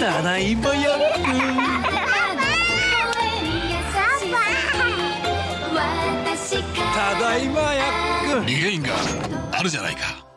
ただいまやくただいまやっくリゲインがあるじゃないか。